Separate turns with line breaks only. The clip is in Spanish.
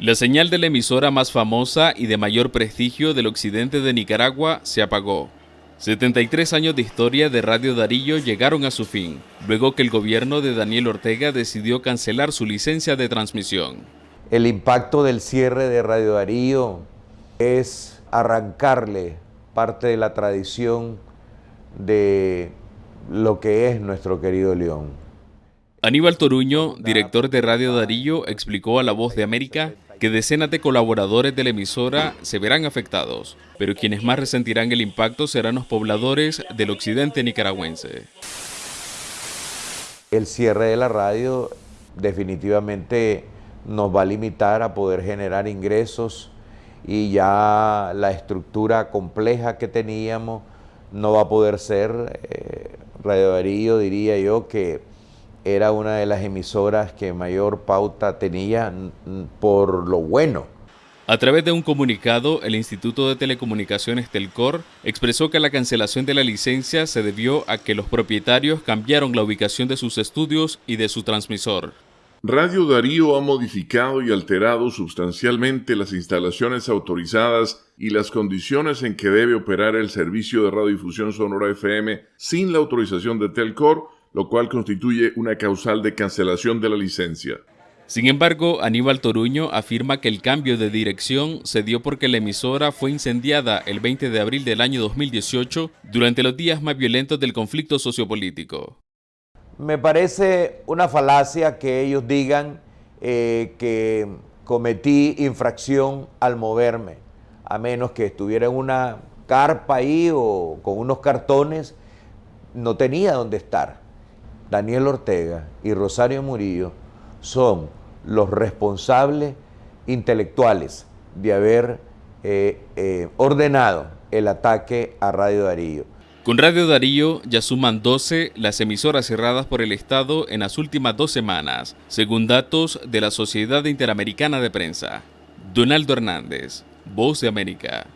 La señal de la emisora más famosa y de mayor prestigio del occidente de Nicaragua se apagó. 73 años de historia de Radio Darío llegaron a su fin, luego que el gobierno de Daniel Ortega decidió cancelar su licencia de transmisión.
El impacto del cierre de Radio Darío es arrancarle parte de la tradición de lo que es nuestro querido León.
Aníbal Toruño, director de Radio Darío, explicó a La Voz de América que decenas de colaboradores de la emisora se verán afectados, pero quienes más resentirán el impacto serán los pobladores del occidente nicaragüense.
El cierre de la radio definitivamente nos va a limitar a poder generar ingresos y ya la estructura compleja que teníamos no va a poder ser. Eh, Radio diría yo que era una de las emisoras que mayor pauta tenía por lo bueno.
A través de un comunicado, el Instituto de Telecomunicaciones Telcor expresó que la cancelación de la licencia se debió a que los propietarios cambiaron la ubicación de sus estudios y de su transmisor.
Radio Darío ha modificado y alterado sustancialmente las instalaciones autorizadas y las condiciones en que debe operar el servicio de radiodifusión sonora FM sin la autorización de Telcor lo cual constituye una causal de cancelación de la licencia.
Sin embargo, Aníbal Toruño afirma que el cambio de dirección se dio porque la emisora fue incendiada el 20 de abril del año 2018 durante los días más violentos del conflicto sociopolítico.
Me parece una falacia que ellos digan eh, que cometí infracción al moverme, a menos que estuviera en una carpa ahí o con unos cartones, no tenía dónde estar. Daniel Ortega y Rosario Murillo son los responsables intelectuales de haber eh, eh, ordenado el ataque a Radio Darío.
Con Radio Darío ya suman 12 las emisoras cerradas por el Estado en las últimas dos semanas, según datos de la Sociedad Interamericana de Prensa. Donaldo Hernández, Voz de América.